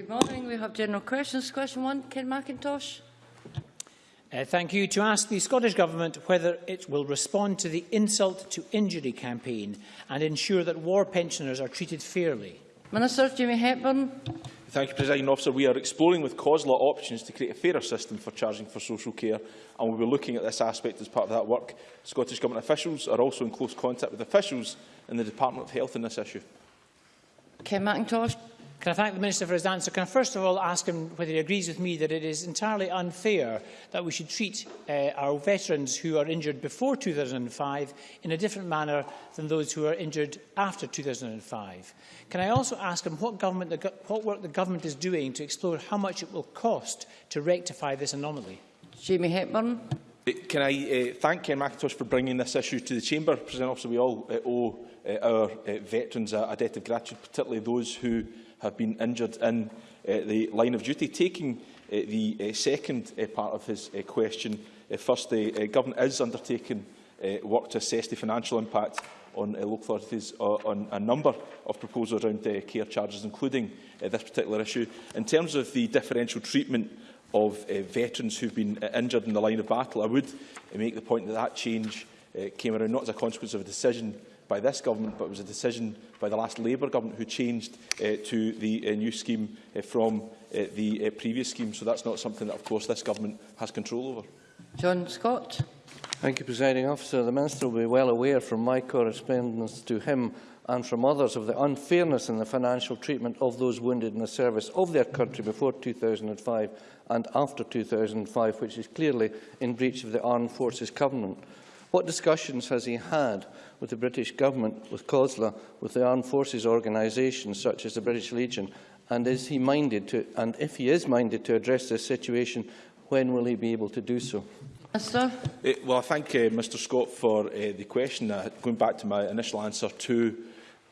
Good morning. We have general questions. Question one, Ken Macintosh. Uh, thank you. To ask the Scottish Government whether it will respond to the insult to injury campaign and ensure that war pensioners are treated fairly. Minister Jamie Hepburn. Thank you, Presiding Officer. We are exploring with COSLA options to create a fairer system for charging for social care, and we will be looking at this aspect as part of that work. Scottish Government officials are also in close contact with officials in the Department of Health on this issue. Ken Macintosh. Can I thank the Minister for his answer? Can I first of all ask him whether he agrees with me that it is entirely unfair that we should treat uh, our veterans who are injured before 2005 in a different manner than those who are injured after 2005? Can I also ask him what, government the, what work the government is doing to explore how much it will cost to rectify this anomaly? Jamie Hepburn. Can I uh, thank Ken McIntosh for bringing this issue to the Chamber? President Officer, we all uh, owe uh, our uh, veterans a, a debt of gratitude, particularly those who have been injured in uh, the line of duty. Taking uh, the uh, second uh, part of his uh, question, uh, firstly, uh, Government is undertaking uh, work to assess the financial impact on uh, local authorities uh, on a number of proposals around uh, care charges, including uh, this particular issue. In terms of the differential treatment of uh, veterans who've been uh, injured in the line of battle. I would uh, make the point that that change uh, came around not as a consequence of a decision by this government, but it was a decision by the last Labour government who changed uh, to the uh, new scheme uh, from uh, the uh, previous scheme. So that's not something that, of course, this government has control over. John Scott. Thank you, Presiding Officer. The Minister will be well aware from my correspondence to him and from others of the unfairness in the financial treatment of those wounded in the service of their country before 2005 and after 2005, which is clearly in breach of the Armed Forces Covenant. What discussions has he had with the British Government, with COSLA, with the Armed Forces organisations such as the British Legion, and is he minded to, and if he is minded to address this situation, When will he be able to do so? Minister. Uh, eh, well, I thank uh, Mr Scott for uh, the question. Uh, going back to my initial answer to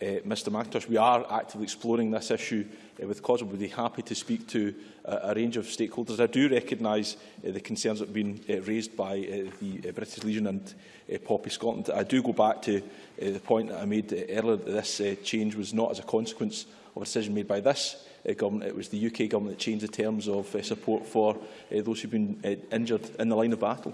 eh, uh, Mr McIntosh, we are actively exploring this issue uh, with COS. We'd be happy to speak to uh, a range of stakeholders. I do recognise uh, the concerns that have been uh, raised by uh, the uh, British Legion and uh, Poppy Scotland. I do go back to uh, the point that I made uh, earlier that this uh, change was not as a consequence of a decision made by this uh, government. It was the UK government that changed the terms of uh, support for uh, those who've been uh, injured in the line of battle.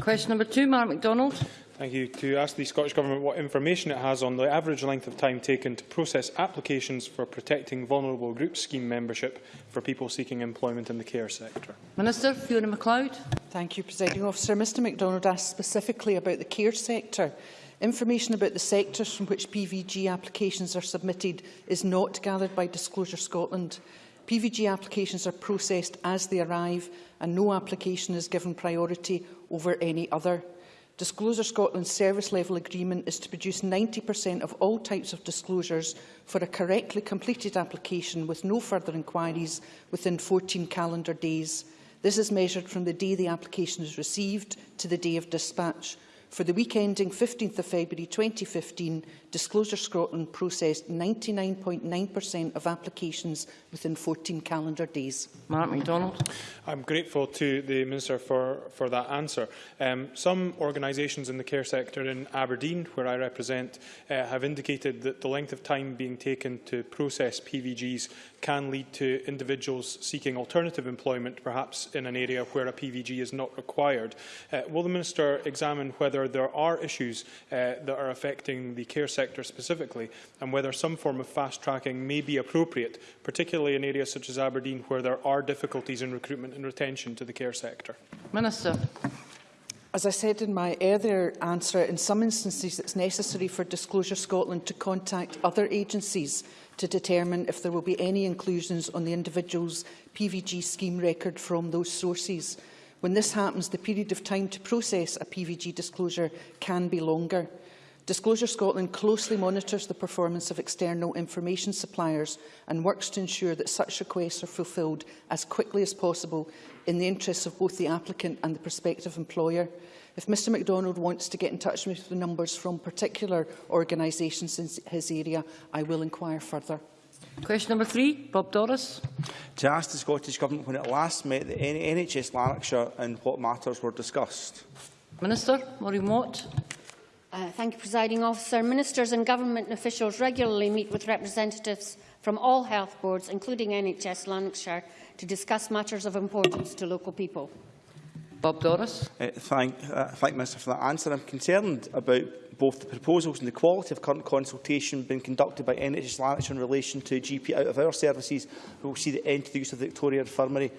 Question number two, Mark McDonald. Thank you. To ask the Scottish Government what information it has on the average length of time taken to process applications for protecting vulnerable group scheme membership for people seeking employment in the care sector. Minister Fiona McLeod. Thank you, Presiding Officer. Mr McDonald asked specifically about the care sector. Information about the sectors from which PVG applications are submitted is not gathered by Disclosure Scotland. PVG applications are processed as they arrive and no application is given priority over any other. Disclosure Scotland's service level agreement is to produce 90% of all types of disclosures for a correctly completed application with no further inquiries within 14 calendar days. This is measured from the day the application is received to the day of dispatch. For the week ending 15th of February 2015, Disclosure Scotland processed 99.9% of applications within 14 calendar days. Mark MacDonald. I'm grateful to the Minister for, for that answer. Um, some organisations in the care sector in Aberdeen, where I represent, uh, have indicated that the length of time being taken to process PVGs can lead to individuals seeking alternative employment, perhaps in an area where a PVG is not required. Uh, will the Minister examine whether there are issues uh, that are affecting the care sector specifically and whether some form of fast tracking may be appropriate, particularly in areas such as Aberdeen where there are difficulties in recruitment and retention to the care sector? Minister. As I said in my earlier answer, in some instances it's necessary for Disclosure Scotland to contact other agencies to determine if there will be any inclusions on the individual's PVG scheme record from those sources. When this happens, the period of time to process a PVG disclosure can be longer. Disclosure Scotland closely monitors the performance of external information suppliers and works to ensure that such requests are fulfilled as quickly as possible in the interests of both the applicant and the prospective employer. If Mr MacDonald wants to get in touch with the numbers from particular organisations in his area, I will inquire further. Question number three, Bob Doris. To ask the Scottish Government when it last met the NHS Lanarkshire and what matters were discussed. Minister, Maureen Watt. Uh, thank you, Presiding Officer. Ministers and government officials regularly meet with representatives from all health boards, including NHS Lanarkshire, to discuss matters of importance to local people. Bob Doris. Uh, thank, uh, thank Minister for that answer. I'm concerned about both the proposals and the quality of current consultation being conducted by NHS Lanarkshire in relation to GP out-of-hour services, who will see the end to the use of the Victoria Infirmary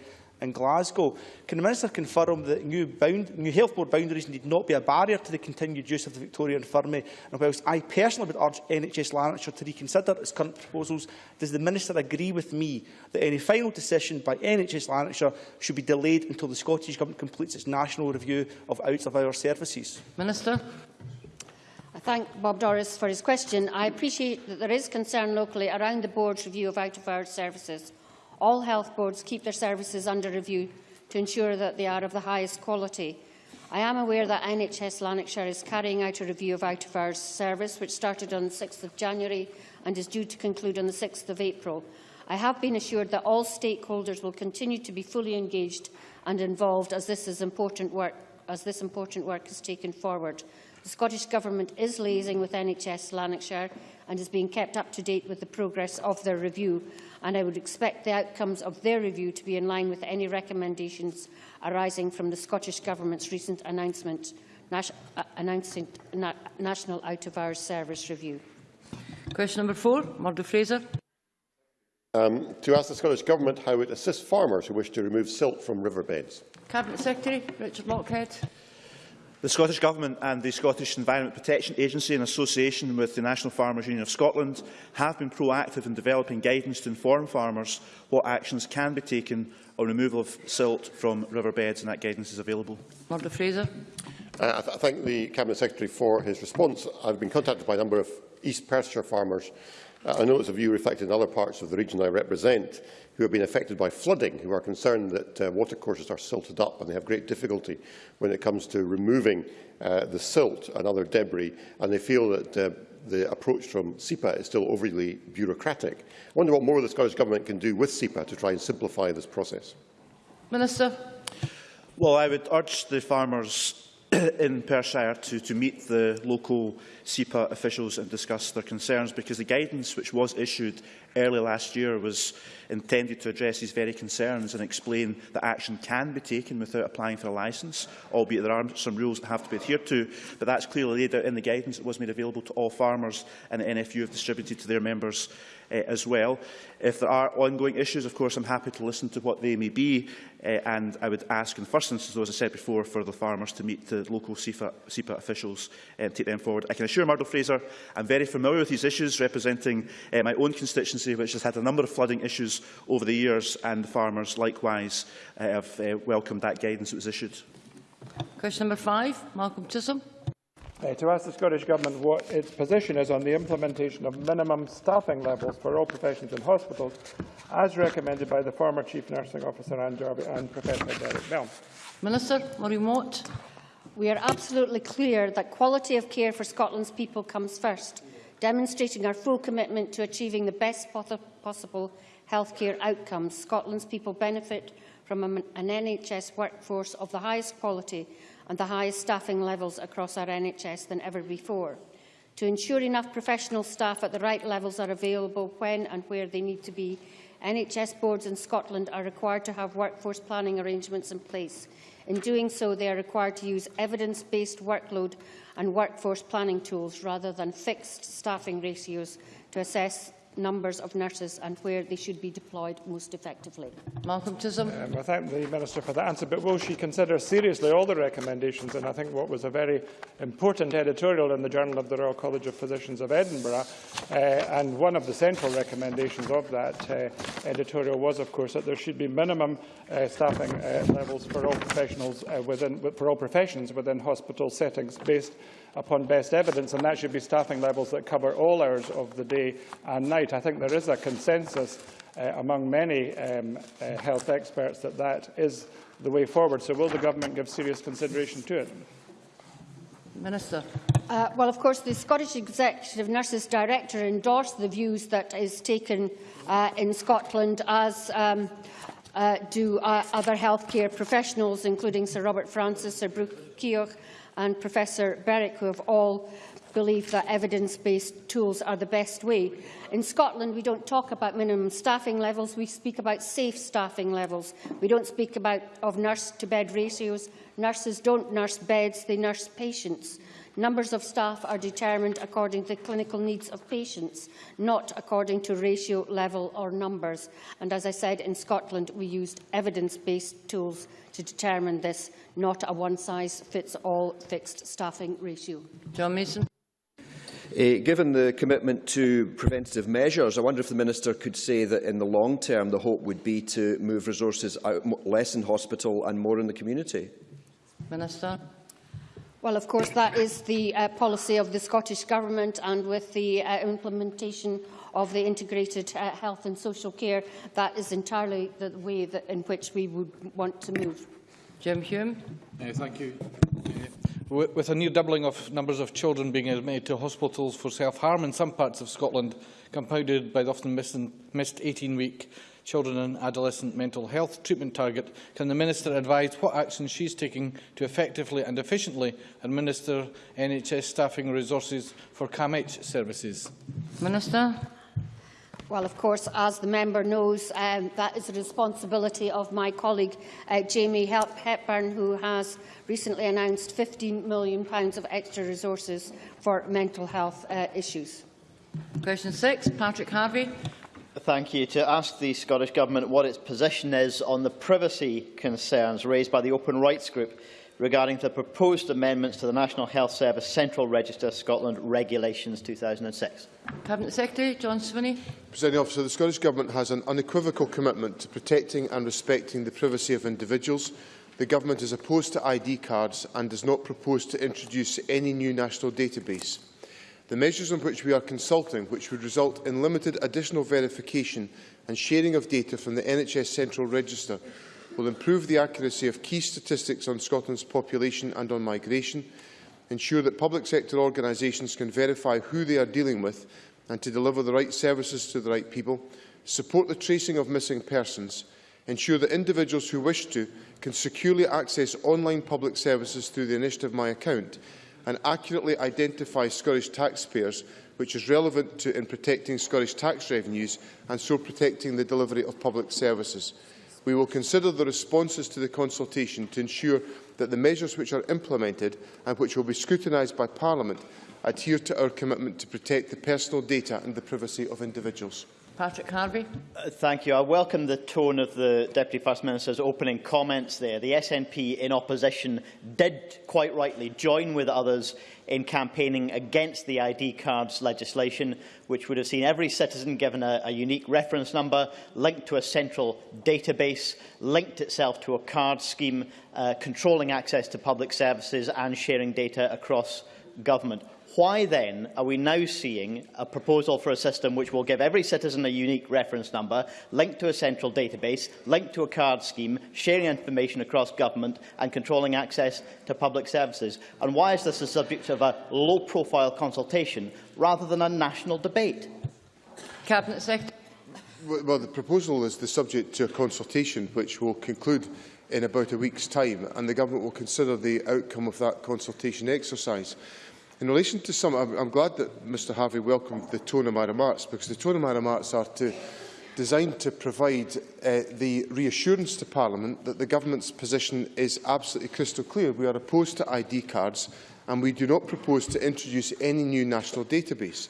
in Glasgow. Can the Minister confirm that new, bound, new health board boundaries need not be a barrier to the continued use of the Victoria Infirmary? And whilst I personally would urge NHS Lanarkshire to reconsider its current proposals, does the Minister agree with me that any final decision by NHS Lanarkshire should be delayed until the Scottish Government completes its national review of out-of-hour services? Minister. I thank Bob Doris for his question. I appreciate that there is concern locally around the board's review of out-of-hours services. All health boards keep their services under review to ensure that they are of the highest quality. I am aware that NHS Lanarkshire is carrying out a review of out-of-hours service, which started on 6 January and is due to conclude on 6 April. I have been assured that all stakeholders will continue to be fully engaged and involved as this, is important work, as this important work is taken forward. The Scottish Government is liaising with NHS Lanarkshire and is being kept up to date with the progress of their review, and I would expect the outcomes of their review to be in line with any recommendations arising from the Scottish Government's recent announcement, nas uh, announcing na National Out of Hours Service Review. Question number four, Murdo Fraser. Um, to ask the Scottish Government how it assists farmers who wish to remove silt from riverbeds. Cabinet Secretary Richard Lockhead. The Scottish Government and the Scottish Environment Protection Agency, in association with the National Farmers Union of Scotland, have been proactive in developing guidance to inform farmers what actions can be taken on removal of silt from riverbeds, and that guidance is available. Murdo Fraser. Uh, I, th I thank the Cabinet Secretary for his response. I've been contacted by a number of East Perthshire farmers. Uh, I know it's a view reflected in other parts of the region I represent, who have been affected by flooding, who are concerned that uh, watercourses are silted up and they have great difficulty when it comes to removing uh, the silt and other debris, and they feel that uh, the approach from SEPA is still overly bureaucratic. I wonder what more the Scottish Government can do with SEPA to try and simplify this process. Minister. Well, I would urge the farmers in Perthshire to, to meet the local SEPA officials and discuss their concerns because the guidance which was issued early last year was intended to address these very concerns and explain that action can be taken without applying for a licence, albeit there are some rules that have to be adhered to, but that's clearly laid out in the guidance that was made available to all farmers and the NFU have distributed to their members uh, as well. If there are ongoing issues, of course, I'm happy to listen to what they may be, uh, and I would ask in the first instance, as I said before, for the farmers to meet the local SEPA officials and take them forward. I can assure Murdo Fraser I'm very familiar with these issues, representing uh, my own constituency, which has had a number of flooding issues over the years, and the farmers likewise uh, have uh, welcomed that guidance that was issued. Question number five, Malcolm Chisholm. Uh, to ask the Scottish Government what its position is on the implementation of minimum staffing levels for all professions in hospitals, as recommended by the former Chief Nursing Officer Anne Jarvie and Professor Derek Bell. Minister, Maureen Watt. We are absolutely clear that quality of care for Scotland's people comes first, demonstrating our full commitment to achieving the best possible healthcare outcomes. Scotland's people benefit from an NHS workforce of the highest quality and the highest staffing levels across our NHS than ever before. To ensure enough professional staff at the right levels are available when and where they need to be, NHS boards in Scotland are required to have workforce planning arrangements in place In doing so, they are required to use evidence-based workload and workforce planning tools rather than fixed staffing ratios to assess numbers of nurses and where they should be deployed most effectively. Malcolm Chisholm. Um, I thank the Minister for that answer, but will she consider seriously all the recommendations? And I think what was a very important editorial in the Journal of the Royal College of Physicians of Edinburgh, uh, and one of the central recommendations of that uh, editorial was, of course, that there should be minimum uh, staffing uh, levels for all professionals uh, within, for all professions within hospital settings based upon best evidence, and that should be staffing levels that cover all hours of the day and night. I think there is a consensus uh, among many um, uh, health experts that that is the way forward. So will the government give serious consideration to it? Minister. Uh, well, of course, the Scottish Executive Nurses Director endorsed the views that is taken uh, in Scotland as um, uh, do uh, other healthcare professionals, including Sir Robert Francis, Sir Bruce Keogh and Professor Berwick, who have all believed that evidence-based tools are the best way. In Scotland, we don't talk about minimum staffing levels, we speak about safe staffing levels. We don't speak about of nurse-to-bed ratios. Nurses don't nurse beds, they nurse patients. Numbers of staff are determined according to the clinical needs of patients, not according to ratio, level or numbers. And as I said, in Scotland, we used evidence-based tools to determine this, not a one-size-fits-all fixed staffing ratio. John Mason. Uh, given the commitment to preventative measures, I wonder if the Minister could say that in the long term the hope would be to move resources out less in hospital and more in the community. Minister. Well, of course, that is the uh, policy of the Scottish Government and with the uh, implementation of the integrated uh, health and social care, that is entirely the way that, in which we would want to move. Jim Hume. Uh, thank you. With, with a near doubling of numbers of children being admitted to hospitals for self-harm in some parts of Scotland, compounded by the often missed 18-week children and adolescent mental health treatment target, can the Minister advise what action she is taking to effectively and efficiently administer NHS staffing resources for CAMH services? Minister. Well, of course, as the member knows, um, that is the responsibility of my colleague uh, Jamie Hepburn, who has recently announced £15 million of extra resources for mental health uh, issues. Question six, Patrick Harvie. Thank you. To ask the Scottish Government what its position is on the privacy concerns raised by the Open Rights Group regarding the proposed amendments to the National Health Service Central Register Scotland Regulations 2006. Cabinet Secretary John Swinney. Presiding officer, the Scottish Government has an unequivocal commitment to protecting and respecting the privacy of individuals. The Government is opposed to ID cards and does not propose to introduce any new national database. The measures on which we are consulting, which would result in limited additional verification and sharing of data from the NHS Central Register, will improve the accuracy of key statistics on Scotland's population and on migration, ensure that public sector organisations can verify who they are dealing with and to deliver the right services to the right people, support the tracing of missing persons, ensure that individuals who wish to can securely access online public services through the Initiative My Account, and accurately identify Scottish taxpayers, which is relevant to in protecting Scottish tax revenues and so protecting the delivery of public services. We will consider the responses to the consultation to ensure that the measures which are implemented and which will be scrutinised by Parliament adhere to our commitment to protect the personal data and the privacy of individuals. Patrick Harvie. Uh, thank you. I welcome the tone of the Deputy First Minister's opening comments there. The SNP in opposition did, quite rightly, join with others in campaigning against the ID cards legislation, which would have seen every citizen given a, a unique reference number, linked to a central database, linked itself to a card scheme, uh, controlling access to public services and sharing data across government. Why then are we now seeing a proposal for a system which will give every citizen a unique reference number, linked to a central database, linked to a card scheme, sharing information across government and controlling access to public services? And why is this the subject of a low-profile consultation rather than a national debate? Cabinet Secretary. Well, the proposal is the subject to a consultation which will conclude in about a week's time and the Government will consider the outcome of that consultation exercise. In relation to some, I'm, I'm glad that Mr Harvey welcomed the tone of my remarks, because the tone of my remarks are to, designed to provide uh, the reassurance to Parliament that the Government's position is absolutely crystal clear. We are opposed to ID cards and we do not propose to introduce any new national database.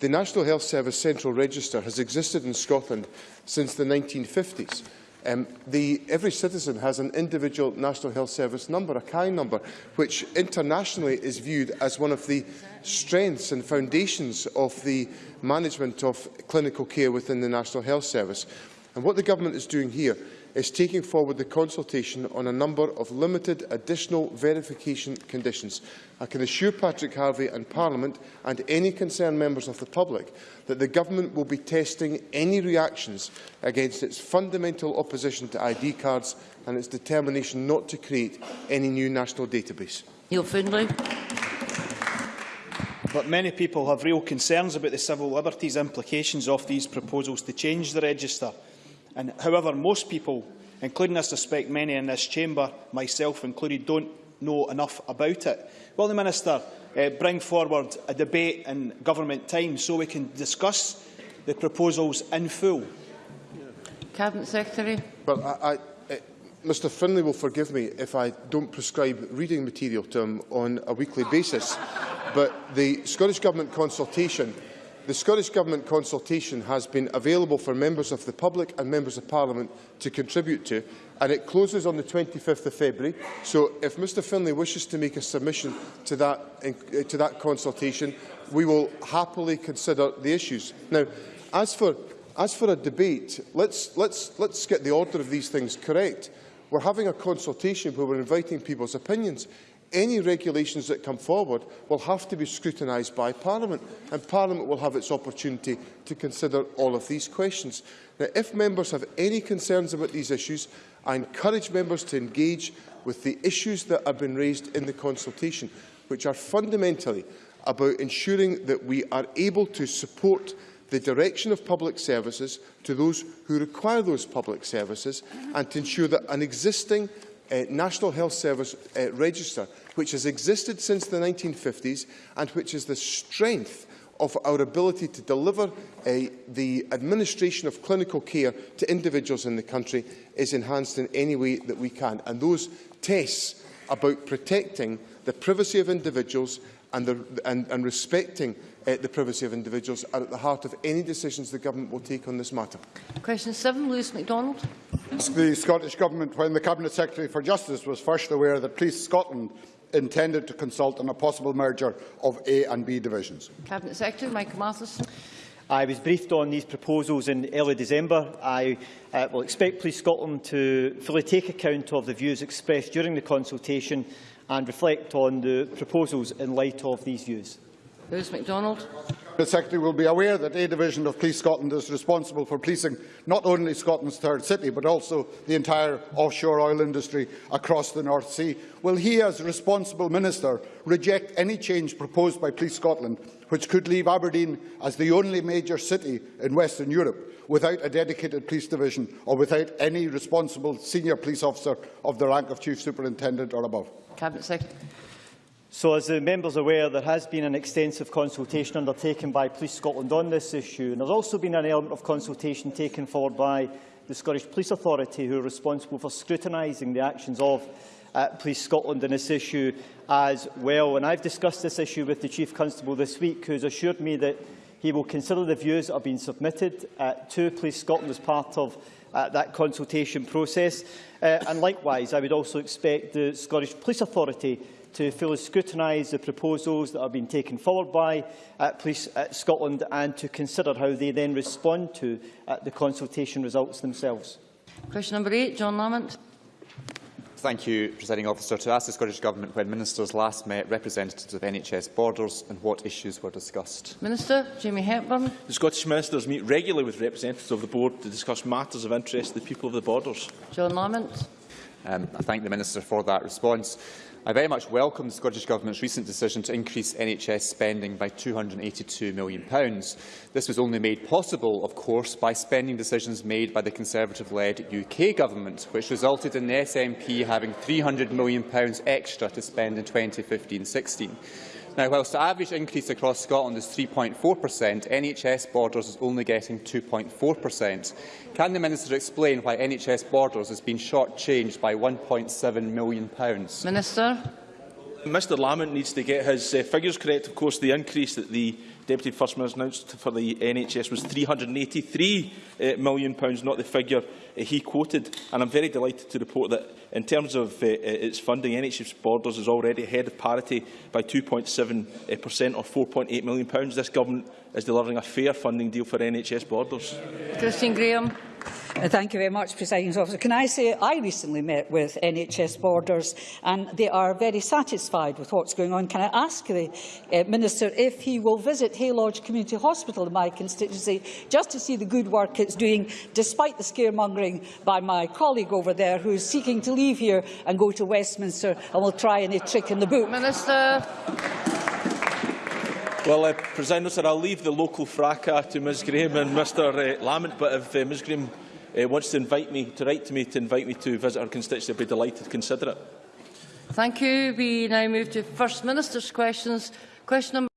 The National Health Service Central Register has existed in Scotland since the 1950s. Um, the, every citizen has an individual National Health Service number, a CAI number, which internationally is viewed as one of the strengths and foundations of the management of clinical care within the National Health Service. And what the government is doing here is taking forward the consultation on a number of limited additional verification conditions. I can assure Patrick Harvie and Parliament and any concerned members of the public that the Government will be testing any reactions against its fundamental opposition to ID cards and its determination not to create any new national database. Neil Findlay. But many people have real concerns about the civil liberties implications of these proposals to change the register. And however, most people, including I suspect many in this chamber, myself included, don't know enough about it. Will the Minister uh, bring forward a debate in government time so we can discuss the proposals in full? Cabinet Secretary. Well, I, I, uh, Mr Findlay will forgive me if I don't prescribe reading material to him on a weekly basis, but the Scottish Government consultation the Scottish Government consultation has been available for members of the public and members of Parliament to contribute to, and it closes on the 25th of February. So if Mr Findlay wishes to make a submission to that, uh, to that consultation, we will happily consider the issues. Now, as for, as for a debate, let's, let's, let's get the order of these things correct. We're having a consultation where we're inviting people's opinions any regulations that come forward will have to be scrutinised by Parliament, and Parliament will have its opportunity to consider all of these questions. Now, if members have any concerns about these issues, I encourage members to engage with the issues that have been raised in the consultation, which are fundamentally about ensuring that we are able to support the direction of public services to those who require those public services and to ensure that an existing uh, National Health Service uh, Register, which has existed since the 1950s and which is the strength of our ability to deliver uh, the administration of clinical care to individuals in the country is enhanced in any way that we can. And those tests about protecting the privacy of individuals and, the, and, and respecting uh, the privacy of individuals are at the heart of any decisions the Government will take on this matter. Question 7, Lewis Macdonald. The Scottish Government, when the Cabinet Secretary for Justice was first aware that Police Scotland intended to consult on a possible merger of A and B divisions. Cabinet Secretary Michael Matheson. I was briefed on these proposals in early December. I uh, will expect Police Scotland to fully take account of the views expressed during the consultation and reflect on the proposals in light of these views. Lewis Macdonald. The Secretary will be aware that A Division of Police Scotland is responsible for policing not only Scotland's third city but also the entire offshore oil industry across the North Sea. Will he, as responsible minister, reject any change proposed by Police Scotland which could leave Aberdeen as the only major city in Western Europe without a dedicated police division or without any responsible senior police officer of the rank of Chief Superintendent or above? Cabinet Secretary. So, as the members are aware, there has been an extensive consultation undertaken by Police Scotland on this issue, and there's also been an element of consultation taken forward by the Scottish Police Authority, who are responsible for scrutinising the actions of uh, Police Scotland in this issue as well. And I've discussed this issue with the Chief Constable this week, who has assured me that he will consider the views that have been submitted uh, to Police Scotland as part of uh, that consultation process. Uh, and likewise, I would also expect the Scottish Police Authority to fully scrutinise the proposals that have been taken forward by uh, Police uh, Scotland and to consider how they then respond to uh, the consultation results themselves. Question number eight, John Lamont. Thank you, Presiding Officer. To ask the Scottish Government when Ministers last met representatives of NHS Borders and what issues were discussed. Minister Jamie Hepburn. The Scottish Ministers meet regularly with representatives of the Board to discuss matters of interest to the people of the Borders. John Lamont. Um, I thank the Minister for that response. I very much welcome the Scottish Government's recent decision to increase NHS spending by £282 million. This was only made possible, of course, by spending decisions made by the Conservative-led UK Government, which resulted in the SNP having £300 million extra to spend in 2015-16. Now, whilst the average increase across Scotland is 3.4%, NHS Borders is only getting 2.4%. Can the Minister explain why NHS Borders has been short-changed by £1.7 million? Minister. Mr Lamont needs to get his uh, figures correct. Of course, the increase that the Deputy First Minister announced for the NHS was £383 uh, million, pounds, not the figure uh, he quoted. And I'm very delighted to report that, in terms of uh, uh its funding, NHS Borders is already ahead of parity by 2.7% uh, or £4.8 million. Pounds. This government is delivering a fair funding deal for NHS Borders. Christine Graham. Uh, thank you very much, Presiding Officer. Can I say I recently met with NHS Borders and they are very satisfied with what's going on. Can I ask the uh, Minister if he will visit Haylodge Community Hospital in my constituency just to see the good work it's doing, despite the scaremongering by my colleague over there who is seeking to leave here and go to Westminster and will try any trick in the book. Minister. Well, uh, President, sir, I'll leave the local fracas to Ms Graham and Mr uh, Lamont, but if uh, Ms Graham uh, wants to invite me, to write to me, to invite me to visit her constituency, I'd be delighted to consider it. Thank you. We now move to First Minister's questions. Question number